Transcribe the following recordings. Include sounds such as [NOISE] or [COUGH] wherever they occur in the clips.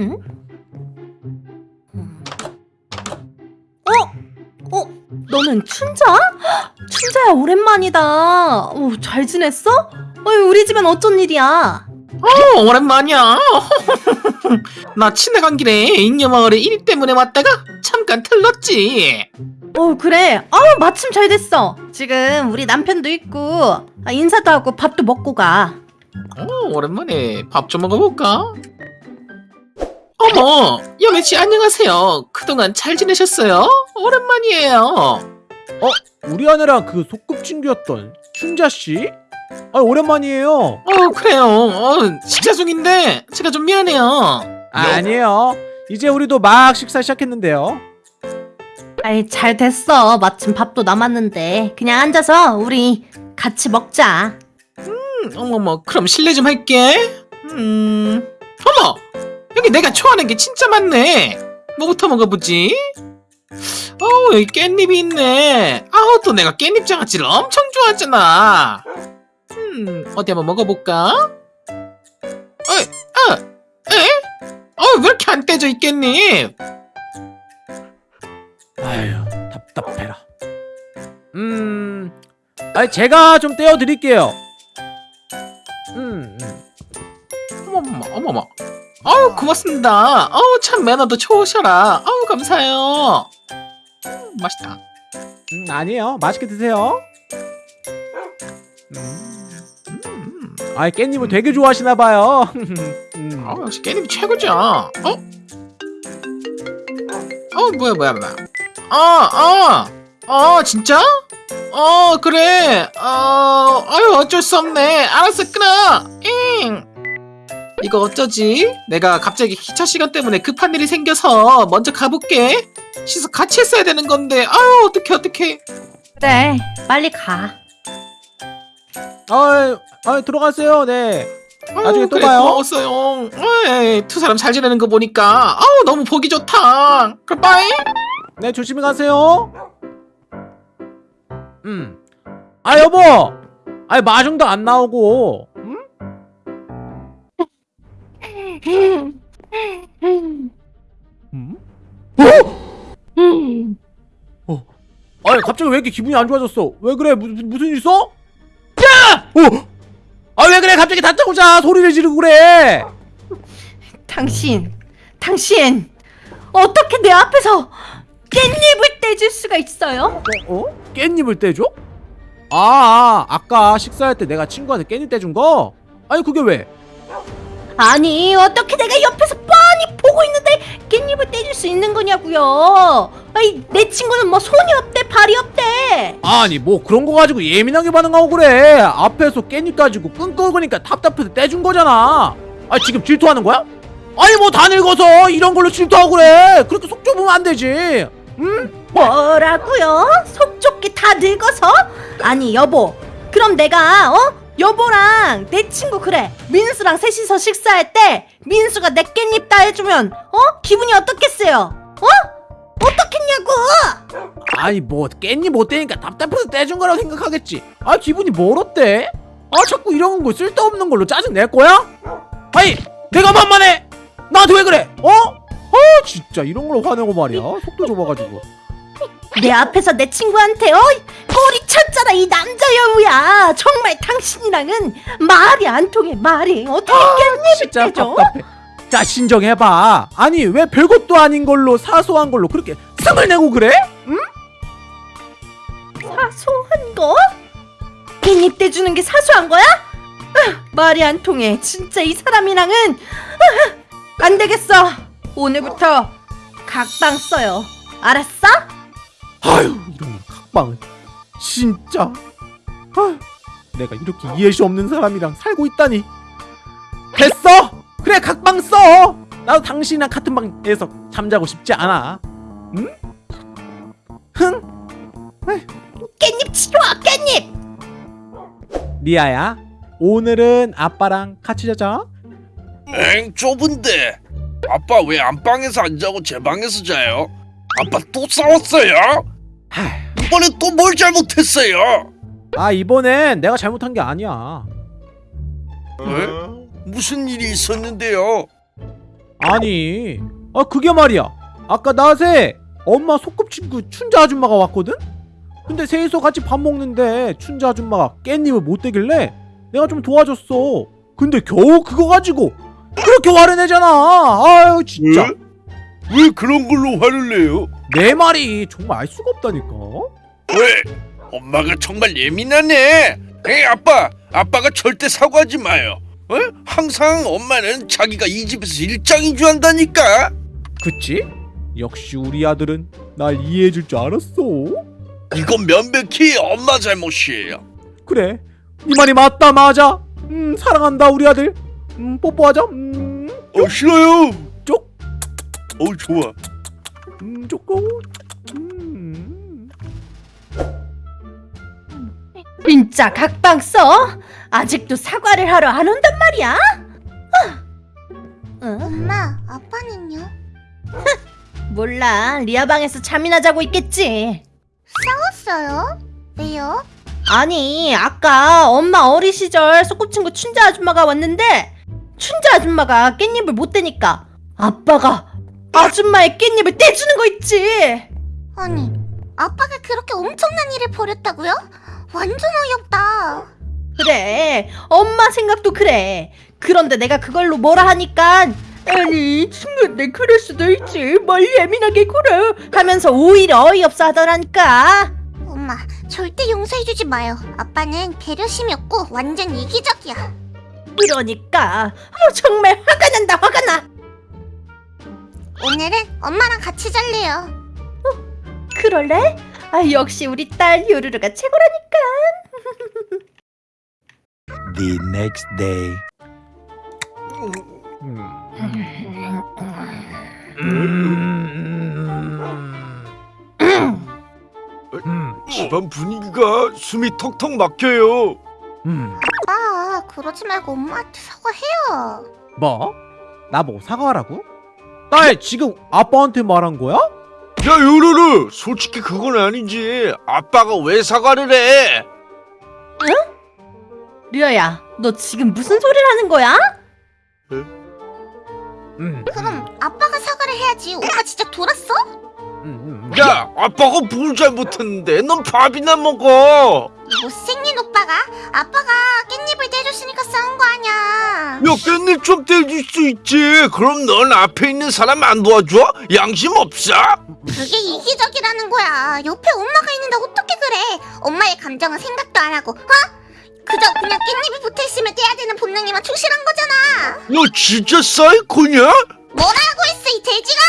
응? 음. 어? 어? 너는 춘자? 춘자야 오랜만이다. 오, 잘 지냈어? 어이, 우리 집엔 어쩐 일이야? 어, 오랜만이야. [LAUGHS] 나 친해간 길에 잉여마을에 일 때문에 왔다가 잠깐 들렀지. 어 그래. 아우 마침 잘 됐어. 지금 우리 남편도 있고 아, 인사도 하고 밥도 먹고 가. 어, 오랜만에 밥 좀 먹어볼까? 어머, 여매 씨 안녕하세요. 그동안 잘 지내셨어요? 오랜만이에요. 우리 아내랑 그 소꿉친구였던 춘자 씨? 아 오랜만이에요. 어, 그래요. 어, 식사 중인데 제가 좀 미안해요. 아, 아니에요. 이제 우리도 막 식사 시작했는데요. 아이 잘 됐어. 마침 밥도 남았는데 그냥 앉아서 우리 같이 먹자. 음, 어머머, 그럼 실례 좀 할게. 음, 여기 내가 좋아하는 게 진짜 많네. 뭐부터 먹어보지? 어우, 여기 깻잎이 있네. 아우, 또 내가 깻잎 장아찌를 엄청 좋아하잖아. 음, 어디 한번 먹어볼까? 어, 어, 에? 어, 왜 이렇게 안 떼져 이 깻잎? 아휴 답답해라. 음, 아니 제가 좀 떼어 드릴게요. 아우, 고맙습니다. 아우, 참 매너도 좋으셔라. 아우, 감사해요. 음, 맛있다. 음, 아니에요. 맛있게 드세요. 음. 아이 깻잎을 되게 좋아하시나 봐요. 음. [LAUGHS] 아 역시 깻잎이 최고죠. 어? 어 뭐야 뭐야 뭐야. 아 아. 어 진짜? 어 그래. 어 아유 어쩔 수 없네. 알았어 끊어. 잉. 이거 어쩌지? 내가 갑자기 기차 시간 때문에 급한 일이 생겨서 먼저 가볼게. 씻어 같이 했어야 되는 건데. 아유 어떡해 어떡해. 그래 빨리 가. 아이, 아이 들어가세요. 네. 아유, 나중에 또 그래, 봐요. 고마웠어요. 에이, 두 사람 잘 지내는 거 보니까 아우 너무 보기 좋다. 그럼 빠이. 네 조심히 가세요. 음. 아 여보. 아이 마중도 안 나오고. 음? 음? 어? 아니 갑자기 왜 이렇게 기분이 안 좋아졌어? 왜 그래? 무, 무- 무슨 일 있어? 야! 어! 아왜 그래? 갑자기 다짜고짜 소리를 지르고 그래? 당신, 당신 어떻게 내 앞에서 깻잎을 떼줄 수가 있어요? 어? 어? 깻잎을 떼줘? 아, 아 아까 식사할 때 내가 친구한테 깻잎 떼준 거? 아니 그게 왜? 아니 어떻게 내가 옆에서 뻔히 보고 있는데 깻잎을 떼줄 수 있는 거냐고요? 아니 내 친구는 뭐 손이 없대 발이 없대. 아니 뭐 그런 거 가지고 예민하게 반응하고 그래 앞에서 깻잎 따지고 끙끙거리니까 답답해서 떼준 거잖아 아 지금 질투하는 거야? 아니 뭐 다 늙어서 이런 걸로 질투하고 그래 그렇게 속 좁으면 안 되지 응? 뭐라고요? 속 좁게 다 늙어서? 아니 여보 그럼 내가 어? 여보랑 내 친구 그래 민수랑 셋이서 식사할 때 민수가 내 깻잎 다 해주면 어? 기분이 어떻겠어요? 어? 어떻겠냐고 아니 뭐 깻잎 못 떼니까 답답해서 떼준 거라고 생각하겠지 아 기분이 뭘 어때? 아 자꾸 이런 거 쓸데없는 걸로 짜증 낼 거야? 아니 내가 만만해 나한테 왜 그래 어? 아 진짜 이런 걸로 화내고 말이야 속도 좁아가지고 내 앞에서 내 친구한테 어? 꼬리 쳤잖아 이 남자 여우야 정말 당신이랑은 말이 안 통해 말이 어떻게 깻잎을 진짜 떼줘? 답답해 자 신정해봐 아니 왜 별것도 아닌 걸로 사소한 걸로 그렇게 승을 내고 그래? 사소한 거? 깻잎 떼주는 게 사소한 거야? 으, 말이 안 통해 진짜 이 사람이랑은 으, 안 되겠어 오늘부터 각방 써요 알았어? 아유 이런 각방을 진짜. 아유, 내가 이렇게 이해할 수 없는 사람이랑 살고 있다니. 됐어? 그래 각방 써. 나도 당신이랑 같은 방에서 잠자고 싶지 않아. 응? 흥? 깻잎 치러와 깻잎! 리아야 오늘은 아빠랑 같이 자자. 엥 좁은데. 아빠 왜 안방에서 안 자고 제 방에서 자요? 아빠 또 싸웠어요? 하, 이번에 또 뭘 잘못했어요? 아 이번엔 내가 잘못한 게 아니야 에? 무슨 일이 있었는데요? 아니 아 그게 말이야 아까 낮에 엄마 소꿉친구 춘자 아줌마가 왔거든? 근데 셋이서 같이 밥 먹는데 춘자 아줌마가 깻잎을 못 대길래 내가 좀 도와줬어 근데 겨우 그거 가지고 그렇게 화를 내잖아 아유 진짜 왜? 왜 그런 걸로 화를 내요? 내 말이 정말 알 수가 없다니까 왜? 엄마가 정말 예민하네. 에이 아빠, 아빠가 절대 사과하지 마요. 어? 항상 엄마는 자기가 이 집에서 일장이주한다니까. 그치? 역시 우리 아들은 날 이해해줄 줄 알았어 이건 면백히 엄마 잘못이에요. 그래 이 말이 맞다 맞아 음 사랑한다 우리 아들 음 뽀뽀하자 음, 어 싫어요. 쪽어 좋아. 음 쪼꼬 음 진짜 각방 써? 아직도 사과를 하러 안 온단 말이야? 아. 어? 엄마, 아빠는요? [LAUGHS] 몰라 리아 방에서 잠이나 자고 있겠지 싸웠어요? 왜요? 아니 아까 엄마 어리 시절 소꿉친구 춘자 아줌마가 왔는데 춘자 아줌마가 깻잎을 못 대니까 아빠가 아줌마의 깻잎을 떼주는 거 있지 아니, 아빠가 그렇게 엄청난 일을 벌였다고요? 완전 어이없다. 그래 엄마 생각도 그래 그런데 내가 그걸로 뭐라 하니까 아니 친구인데 그럴 수도 있지 뭘 예민하게 굴어 하면서 오히려 어이없어 하더라니까 엄마, 절대 용서해주지 마요. 아빠는 배려심이 없고 완전 이기적이야. 그러니까 어, 정말 화가 난다 화가 나 오늘은 엄마랑 같이 잘래요. 그럴래? 아 역시 우리 딸 요루루가 최고라니까 The next day. 집안 분위기가 숨이 턱턱 막혀요. 음. 아빠, 그러지 말고 엄마한테 사과해요. 뭐? 나보고 사과하라고? 딸 지금 아빠한테 말한 거야? 야 요르르, 솔직히 그건 아니지. 아빠가 왜 사과를 해? 리아야 너 지금 무슨 소리를 하는 거야? 음. 그럼 아빠가 사과를 해야지. 오빠 진짜 돌았어? 음, 음. 야, 아빠가 뭘 잘못했는데? 넌 밥이나 먹어. 이 못생긴 오빠가 아빠가 깻잎을 떼줬으니까 싸운 거 아니야. 야, 깻잎 좀 떼줄 수 있지. 그럼 넌 앞에 있는 사람 안 도와줘? 양심 없어? 그게 이기적이라는 거야. 옆에 엄마가 있는데 어떻게 그래? 엄마의 감정은 생각도 안 하고, 어? 그저 그냥 깻잎이 붙어 있으면 떼야 되는 본능에만 충실한 거잖아. 너 진짜 사이코냐? 뭐라고 했어 이 돼지가?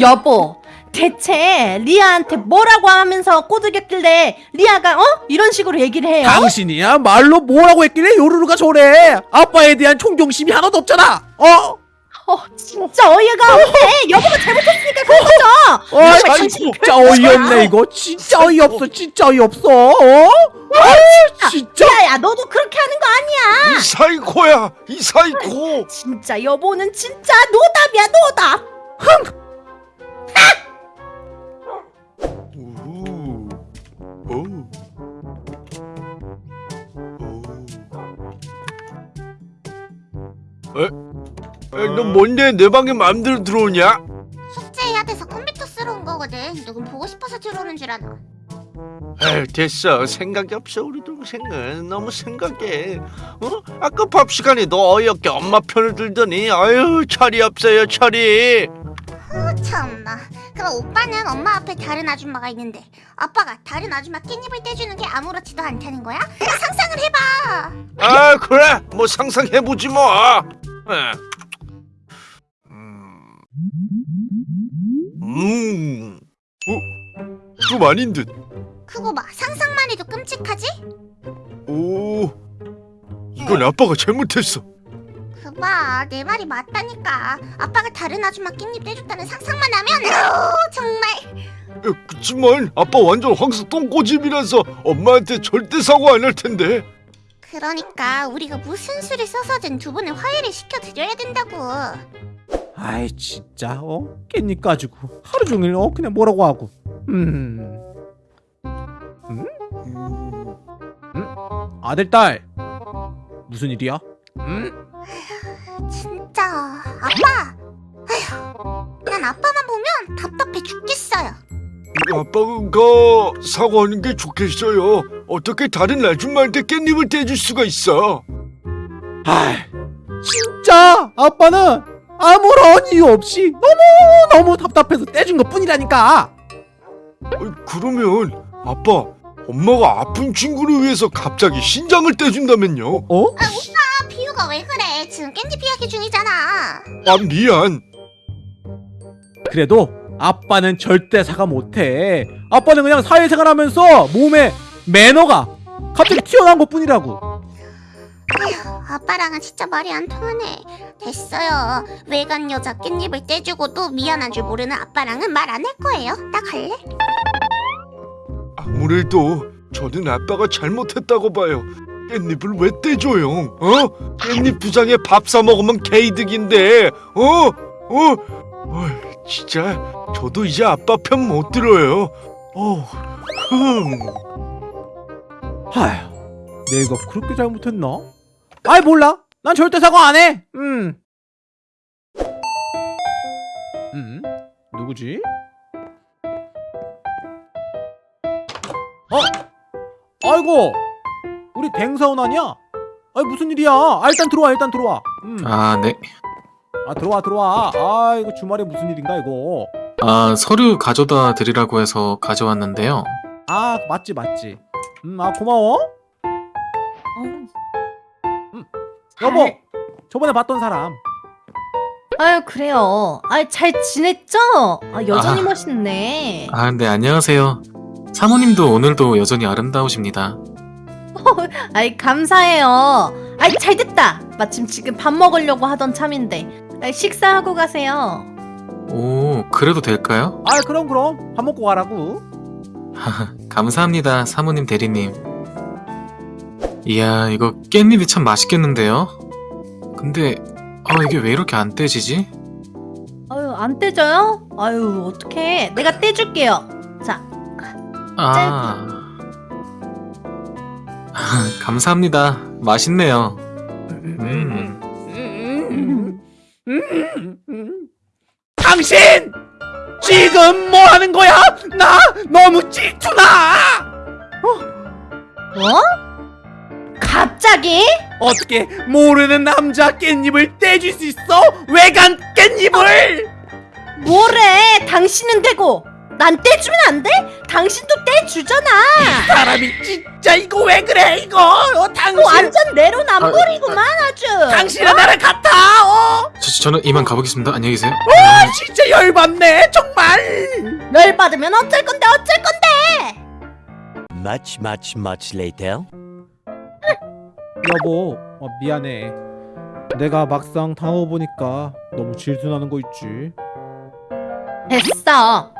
여보 대체 리아한테 뭐라고 하면서 꼬드겼길래 리아가 어? 이런 식으로 얘기를 해요? 당신이야? 말로 뭐라고 했길래 요루루가 저래? 아빠에 대한 존경심이 하나도 없잖아. 어? 어, 진짜 어이가 없네. 여보가 잘못했으니까 그런 거죠. 어, 아이, 당신이 진짜 어이없네 이거. 진짜 어이없어 진짜 어이없어. 어? 아, 진짜. 리아야 너도 그렇게 하는 거 아니야. 이 사이코야, 이 사이코. 진짜 여보는 진짜 노답이야 노답. 오, 너 뭔데 내 방에 마음대로 들어오냐? 숙제해야 돼서 컴퓨터 쓰러 온 거거든. 누군 보고 싶어서 들어오는 줄 아나. 에이, 됐어. 생각이 없어 우리 동생은 너무 생각해. 어? 아까 밥 시간에 너 어이없게 엄마 편을 들더니 아유 철이 없어요 철이. 어, 참나. 그럼 오빠는 엄마 앞에 다른 아줌마가 있는데 아빠가 다른 아줌마 깻잎을 떼주는 게 아무렇지도 않다는 거야? 상상을 해봐. 아 그래 뭐 상상해보지 뭐. 에. 음. 어? 좀 아닌 듯. 그거 봐. 상상만 해도 끔찍하지? 오. 이건 아빠가 잘못했어. 그봐. 내 말이 맞다니까. 아빠가 다른 아줌마 깻잎 떼줬다는 상상만 하면 아우 정말. 야, 그치만 아빠 완전 황소 똥꼬집이라서 엄마한테 절대 사과 안 할 텐데. 그러니까 우리가 무슨 수를 써서든 두 분을 화해를 시켜드려야 된다고. 아이 진짜? 어? 깻잎 가지고. 하루 종일 어? 그냥 뭐라고 하고. 음. 아들 딸. 무슨 일이야? 음? 진짜 진짜. 아빠. 아휴 난 아빠만 보면 답답해 죽겠어요. 아빠가 사과하는 게 좋겠어요. 어떻게 다른 아줌마한테 깻잎을 떼줄 수가 있어? 아, 진짜? 아빠는 아무런 이유 없이 너무 너무 답답해서 떼준 것 뿐이라니까. 어, 그러면 아빠, 엄마가 아픈 친구를 위해서 갑자기 신장을 떼준다면요? 어? 아 비유가 왜 그래 지금 깻잎 이야기 중이잖아 아 미안. 그래도 아빠는 절대 사과 못해. 아빠는 그냥 사회생활하면서 몸에 매너가 갑자기 튀어나온 것 뿐이라고. 아빠랑은 진짜 말이 안 통하네 됐어요 외간 여자 깻잎을 떼주고도 미안한 줄 모르는 아빠랑은 말 안 할 거예요 나 갈래? 아무래도 저는 아빠가 잘못했다고 봐요. 깻잎을 왜 떼줘요? 어? 깻잎 부장에 밥 사 먹으면 개이득인데, 어? 어? 어이, 진짜 저도 이제 아빠 편 못 들어요. 어, 흠. 하휴, 내가 그렇게 잘못했나? 아이 몰라. 난 절대 사과 안 해. 음. 음? 누구지? 어? 아이고, 우리 댕사원 아니야? 아이 무슨 일이야? 아, 일단 들어와, 일단 들어와. 음. 아, 네. 아 들어와, 들어와. 아 이거 주말에 무슨 일인가 이거? 아, 서류 가져다 드리라고 해서 가져왔는데요. 아 맞지, 맞지. 음, 아 고마워. 여보, 저번에 봤던 사람. 아유 그래요. 아이 잘 지냈죠? 아 여전히 아. 멋있네. 아, 네, 안녕하세요. 사모님도 오늘도 여전히 아름다우십니다. [LAUGHS] 아이 감사해요. 아이 잘 됐다. 마침 지금 밥 먹으려고 하던 참인데. 아이, 식사하고 가세요. 오, 그래도 될까요? 아 그럼 그럼 밥 먹고 가라고. [LAUGHS] 감사합니다, 사모님 대리님. 이야, 이거 깻잎이 참 맛있겠는데요? 근데, 아, 이게 왜 이렇게 안 떼지지? 아유 안 떼져요? 아유 어떡해. 내가 떼줄게요. 자. 아. 감사합니다. 맛있네요. 음. 당신 지금 뭐 하는 거야? 나 너무 질투나. 뭐? 갑자기? 어떻게 모르는 남자 깻잎을 떼줄 수 있어? 외간 깻잎을? 뭐래? 당신은 되고 난 떼주면 안 돼? 당신도 떼주잖아. 사람이 진짜 이거 왜 그래 이거? 어, 당신 완전 내로남불이구만 아 주. 당신은 나랑 같아. 어? 저, 저는 이만 가보겠습니다. 안녕히 계세요. 아, 진짜 열받네 정말. 열 받으면 어쩔 건데 어쩔 건데? Much, much, much later. 여보 어, 미안해. 내가 막상 당해보니까 너무 질투나는 거 있지. 됐어.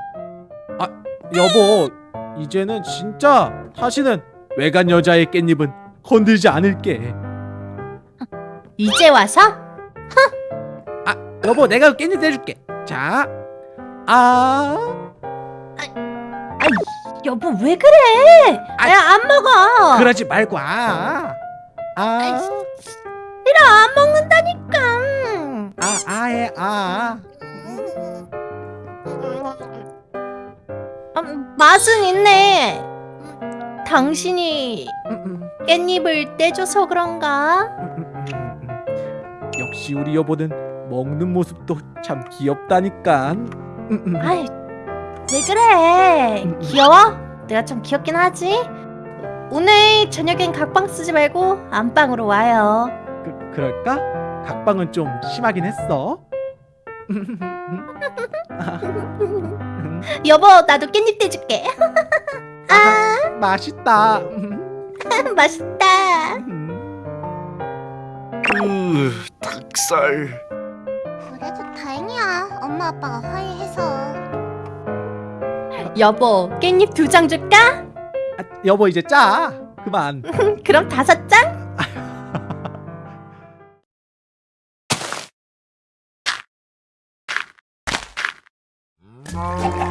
여보 이제는 진짜 다시는 외간 여자의 깻잎은 건들지 않을게. 이제 와서? 여보 내가 깻잎 떼줄게. 자, 아, 아이 여보 왜 그래? 아이, 야안 먹어. 그러지 말고 아, 아, 싫어 안 먹는다니까. 아, 아해 아. 음, 맛은 있네. 당신이 음, 음, 깻잎을 떼줘서 그런가? 역시 우리 여보는 먹는 모습도 참 귀엽다니까. 음, 음. 아이 왜 그래? 귀여워? 내가 좀 귀엽긴 하지. 오늘 저녁엔 각방 쓰지 말고 안방으로 와요. 그, 그럴까? 각방은 좀 심하긴 했어. [LAUGHS] 여보 나도 깻잎 떼줄게. 아, 맛있다. [LAUGHS] 맛있다. 으, 닭살. 그래도 다행이야 엄마 아빠가 화해해서 여보 깻잎 두 장 줄까? 아, 여보 이제 짜. 그만. [LAUGHS] 그럼 다섯 장? [LAUGHS]